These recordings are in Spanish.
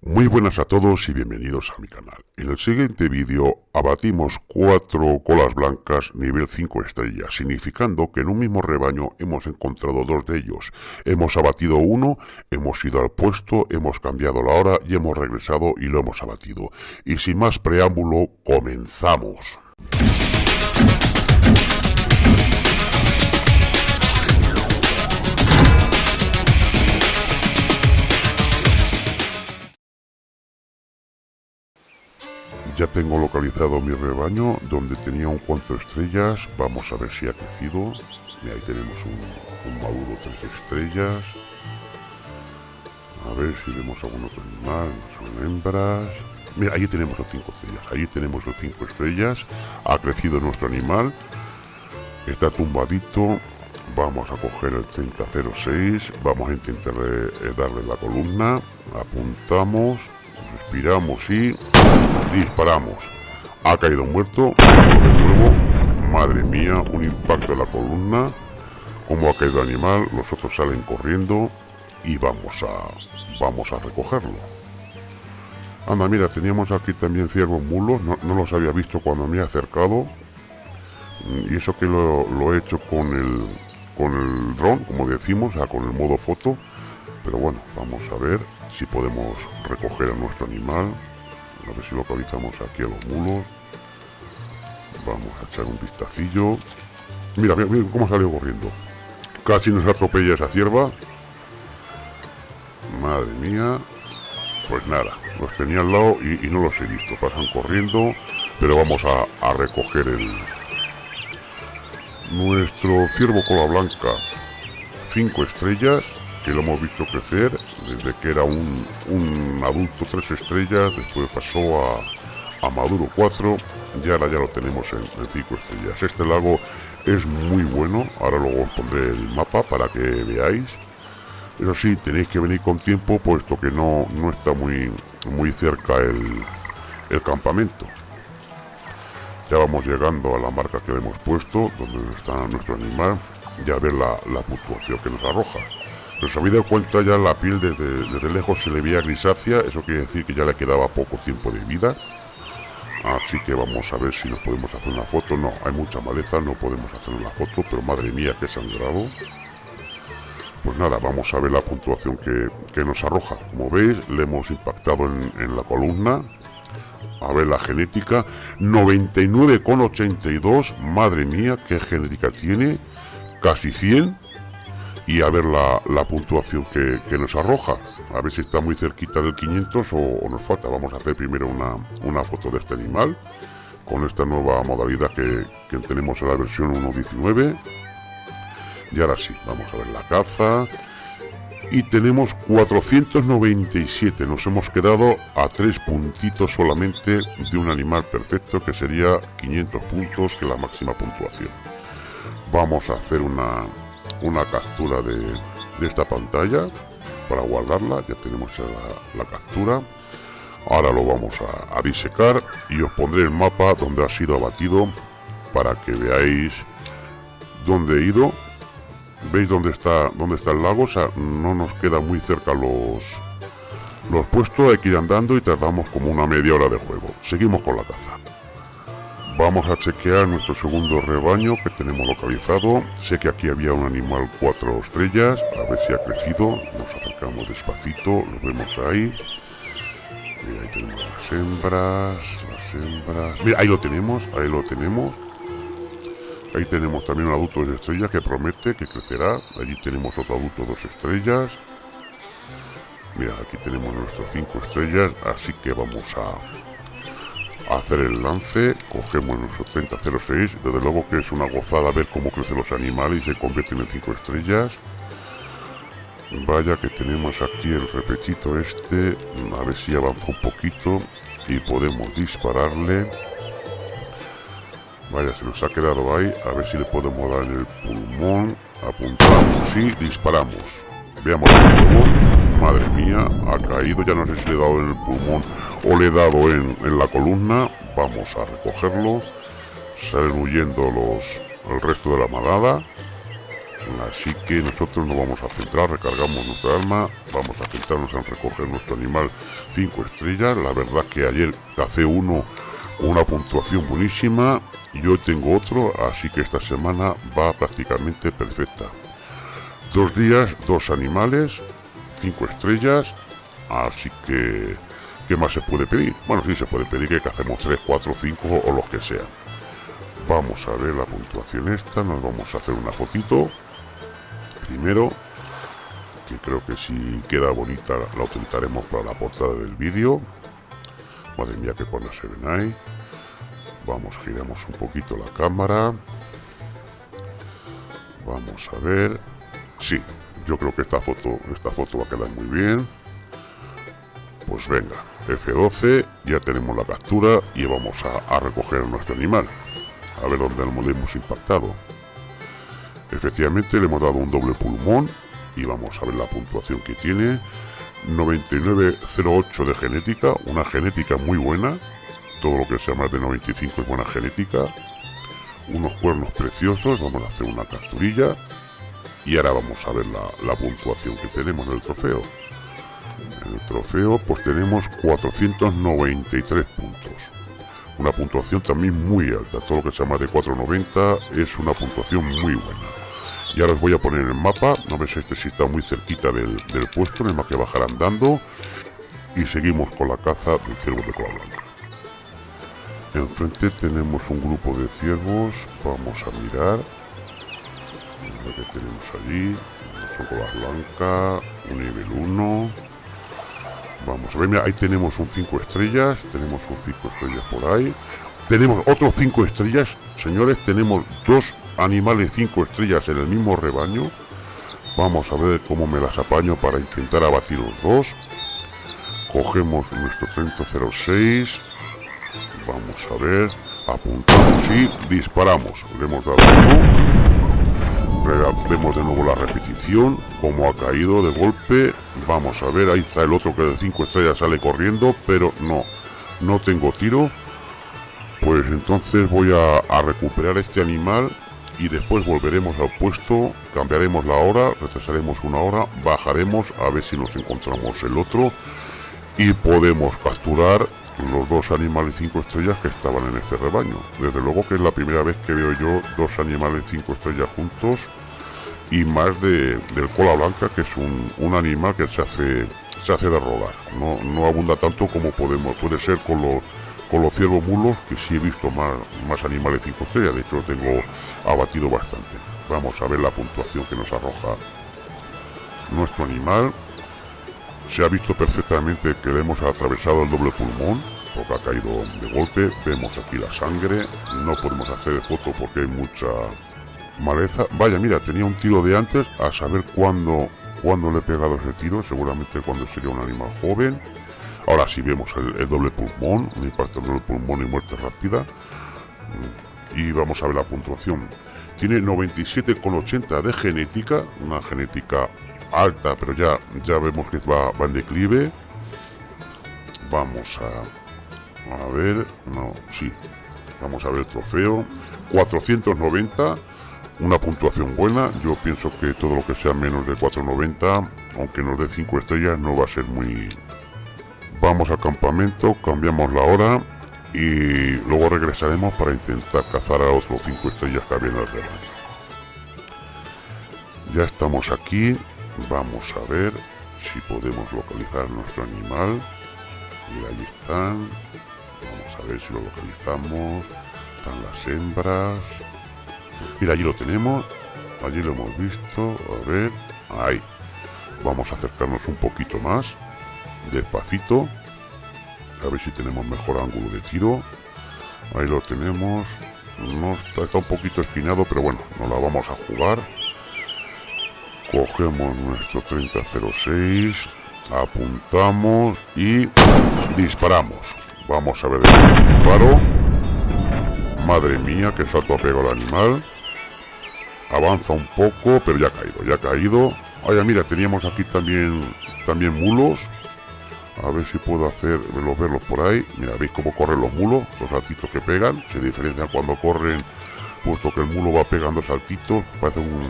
Muy buenas a todos y bienvenidos a mi canal. En el siguiente vídeo abatimos cuatro colas blancas nivel 5 estrellas, significando que en un mismo rebaño hemos encontrado dos de ellos. Hemos abatido uno, hemos ido al puesto, hemos cambiado la hora y hemos regresado y lo hemos abatido. Y sin más preámbulo, comenzamos. Ya tengo localizado mi rebaño donde tenía un cuanto estrellas. Vamos a ver si ha crecido. Y ahí tenemos un, maduro tres estrellas. A ver si vemos algún otro animal. Son hembras. Mira, ahí tenemos los cinco estrellas. Ahí tenemos los cinco estrellas. Ha crecido nuestro animal. Está tumbadito. Vamos a coger el 3006. Vamos a intentar eh, darle la columna. Apuntamos. Respiramos y disparamos. Ha caído muerto. De nuevo. Madre mía, un impacto en la columna. Como ha caído animal, los otros salen corriendo y vamos a vamos a recogerlo. Anda, mira, teníamos aquí también ciervos mulos, no, los había visto cuando me he acercado. Y eso que lo, he hecho con el, con el dron, como decimos, o con el modo foto. Pero bueno, vamos a ver si podemos recoger a nuestro animal. A ver si localizamos aquí a los mulos. Vamos a echar un vistacillo. Mira, mira, mira cómo salió corriendo. Casi nos atropella esa cierva. Madre mía. Pues nada, los tenía al lado y, no los he visto. Pasan corriendo, pero vamos a, a recoger el... Nuestro ciervo cola blanca. Cinco estrellas que lo hemos visto crecer desde que era un, adulto tres estrellas, después pasó a, a Maduro 4 y ahora ya lo tenemos en, cinco estrellas. Este lago es muy bueno, ahora luego os pondré el mapa para que veáis. Eso sí, tenéis que venir con tiempo puesto que no, no está muy, muy cerca el, el campamento. Ya vamos llegando a la marca que hemos puesto, donde está nuestro animal, y a ver la, la puntuación que nos arroja. Dado cuenta ya la piel desde, lejos se le veía grisácea, eso quiere decir que ya le quedaba poco tiempo de vida. Así que vamos a ver si nos podemos hacer una foto. No, hay mucha maleza, no podemos hacer una foto, pero madre mía, que sangrado. Pues nada, vamos a ver la puntuación que, nos arroja. Como veis, le hemos impactado en, en la columna. A ver la genética. 99,82. Madre mía, qué genética tiene. Casi 100 y a ver la, puntuación que, nos arroja. A ver si está muy cerquita del 500 o, nos falta. Vamos a hacer primero una, foto de este animal con esta nueva modalidad que, tenemos en la versión 1.19. Y ahora sí, vamos a ver la caza. Y tenemos 497. Nos hemos quedado a tres puntitos solamente de un animal perfecto que sería 500 puntos, que es la máxima puntuación. Vamos a hacer una, una captura de, esta pantalla. Para guardarla ya tenemos la, captura. Ahora lo vamos a, disecar y os pondré el mapa donde ha sido abatido para que veáis dónde he ido. Veis dónde está dónde está el lago o sea no nos queda muy cerca los los puestos. Hay que ir andando y tardamos como una media hora de juego. Seguimos con la caza Vamos a chequear nuestro segundo rebaño que tenemos localizado. Sé que aquí había un animal cuatro estrellas. A ver si ha crecido. Nos acercamos despacito. Lo vemos ahí. Y ahí tenemos las hembras. Las hembras. Mira, ahí lo tenemos. Ahí lo tenemos. Ahí tenemos también un adulto de estrella que promete que crecerá. Allí tenemos otro adulto dos estrellas. Mira, aquí tenemos nuestras cinco estrellas. Así que vamos a hacer el lance, cogemos nuestro 3006, desde luego que es una gozada ver cómo crecen los animales y se convierten en 5 estrellas. Vaya que tenemos aquí el repechito este, a ver si avanza un poquito y podemos dispararle. Vaya, se nos ha quedado ahí, a ver si le podemos dar en el pulmón, apuntamos y disparamos. Veamos el pulmón, madre mía, ha caído, ya no sé si le he dado en el pulmón o le he dado en, la columna vamos a recogerlo salen huyendo los el resto de la manada Así que nosotros nos vamos a centrar, recargamos nuestra arma, vamos a centrarnos en recoger nuestro animal 5 estrellas. La verdad que ayer hace uno una puntuación buenísima y hoy tengo otro, así que esta semana va prácticamente perfecta. Dos días, dos animales, cinco estrellas, así que ¿qué más se puede pedir? Bueno, sí se puede pedir que hacemos 3, 4, 5 o los que sea. Vamos a ver la puntuación esta, nos vamos a hacer una fotito. Primero, que creo que si queda bonita la utilizaremos para la portada del vídeo. Madre mía, que buena se ven ahí. Vamos, giramos un poquito la cámara. Vamos a ver. Sí, yo creo que esta foto, esta foto va a quedar muy bien. Pues venga, F12, ya tenemos la captura y vamos a, a recoger nuestro animal. A ver dónde lo hemos impactado. Efectivamente le hemos dado un doble pulmón y vamos a ver la puntuación que tiene 9908 de genética, una genética muy buena, todo lo que sea más de 95 es buena genética, unos cuernos preciosos, vamos a hacer una capturilla y ahora vamos a ver la, puntuación que tenemos en el trofeo. En el trofeo pues tenemos 493 puntos, una puntuación también muy alta, todo lo que sea más de 490 es una puntuación muy buena. Y ahora os voy a poner el mapa, ver si este sí está muy cerquita del, puesto, en el que bajar andando. Y seguimos con la caza del ciervo de cola blanca. Enfrente tenemos un grupo de ciervos, vamos a mirar. Tenemos allí, una cola blanca, un nivel 1. Vamos a ver, ahí tenemos un 5 estrellas, tenemos un 5 estrellas por ahí. Tenemos otros 5 estrellas, señores, tenemos dos animales 5 estrellas en el mismo rebaño. Vamos a ver cómo me las apaño para intentar abatir los dos. Cogemos nuestro 3006. Vamos a ver. Apuntamos y disparamos. Le hemos dado. Vemos de nuevo la repetición. Como ha caído de golpe. Vamos a ver. Ahí está el otro que de 5 estrellas sale corriendo. Pero no. No tengo tiro. Pues entonces voy a, recuperar este animal y después volveremos al puesto, cambiaremos la hora, retrasaremos una hora, bajaremos a ver si nos encontramos el otro y podemos capturar los dos animales 5 estrellas que estaban en este rebaño. Desde luego que es la primera vez que veo yo dos animales 5 estrellas juntos y más de, del cola blanca que es un, un, animal que se hace se hace de robar. No, no abunda tanto como podemos puede ser con los con los ciervos mulos, que sí he visto más, más animales 5 estrellas, de hecho tengo abatido bastante. Vamos a ver la puntuación que nos arroja nuestro animal. Se ha visto perfectamente que le hemos atravesado el doble pulmón, porque ha caído de golpe. Vemos aquí la sangre, no podemos hacer foto porque hay mucha maleza. Vaya, mira, tenía un tiro de antes, a saber cuándo, cuándo le he pegado ese tiro, seguramente cuando sería un animal joven Ahora sí vemos el, doble pulmón, un impacto doble pulmón y muerte rápida. Y vamos a ver la puntuación. Tiene 97,80 de genética, una genética alta, pero ya, ya vemos que va, va en declive. Vamos a, a ver, no, sí, vamos a ver el trofeo. 490, una puntuación buena. Yo pienso que todo lo que sea menos de 490, aunque nos dé 5 estrellas, no va a ser muy, Vamos al campamento, cambiamos la hora y luego regresaremos para intentar cazar a otros 5 estrellas que había en el rebaño. Ya estamos aquí, vamos a ver si podemos localizar nuestro animal. Y ahí están, vamos a ver si lo localizamos. Están las hembras. Mira, allí lo tenemos, allí lo hemos visto, a ver, ahí. Vamos a acercarnos un poquito más despacito a ver si tenemos mejor ángulo de tiro. Ahí lo tenemos no está, un poquito espinado pero bueno nos la vamos a jugar. Cogemos nuestro 3006 apuntamos y disparamos. Vamos a ver el disparo madre mía que salto ha pegado el animal avanza un poco pero ya ha caído ya ha caído Oye, mira, teníamos aquí también también mulos a ver si puedo hacer verlos, verlos por ahí. Mira, veis cómo corren los mulos, los saltitos que pegan. Se diferencian cuando corren, puesto que el mulo va pegando saltitos. Parece un,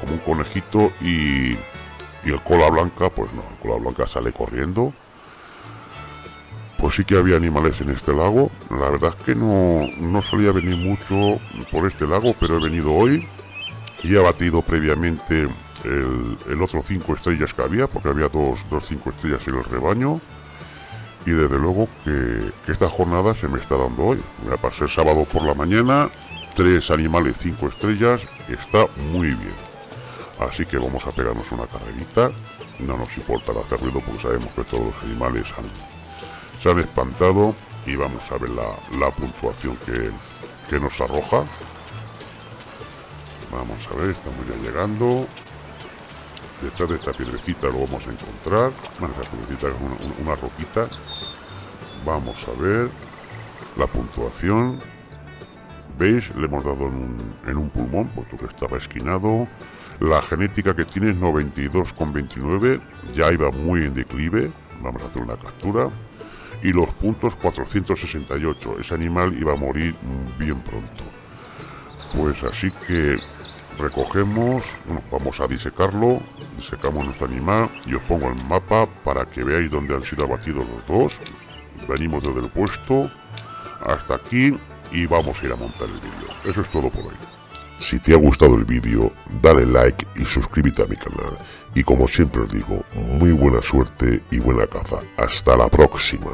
como un conejito y, y el cola blanca, pues no, el cola blanca sale corriendo. Pues sí que había animales en este lago. La verdad es que no, no solía venir mucho por este lago, pero he venido hoy y he batido previamente el, otro 5 estrellas que había, porque había dos, dos 5 estrellas en el rebaño. Y desde luego que, esta jornada se me está dando hoy. Voy a pasar sábado por la mañana, tres animales 5 estrellas, está muy bien. Así que vamos a pegarnos una carrerita. No nos importa hacer ruido porque sabemos que todos los animales se han espantado. Y vamos a ver la, puntuación que, que nos arroja. Vamos a ver, estamos ya llegando. Detrás de esta piedrecita lo vamos a encontrar. Bueno, esa piedrecita es una, roquita. Vamos a ver la puntuación. ¿Veis? Le hemos dado en un, en un pulmón, puesto que estaba esquinado. La genética que tiene es 92,29. Ya iba muy en declive. Vamos a hacer una captura. Y los puntos 468. Ese animal iba a morir bien pronto. Pues así que recogemos, vamos a disecarlo, disecamos nuestro animal y os pongo el mapa para que veáis dónde han sido abatidos los dos. Venimos desde el puesto hasta aquí y vamos a ir a montar el vídeo. Eso es todo por hoy. Si te ha gustado el vídeo, dale like y suscríbete a mi canal. Y como siempre os digo, muy buena suerte y buena caza. Hasta la próxima.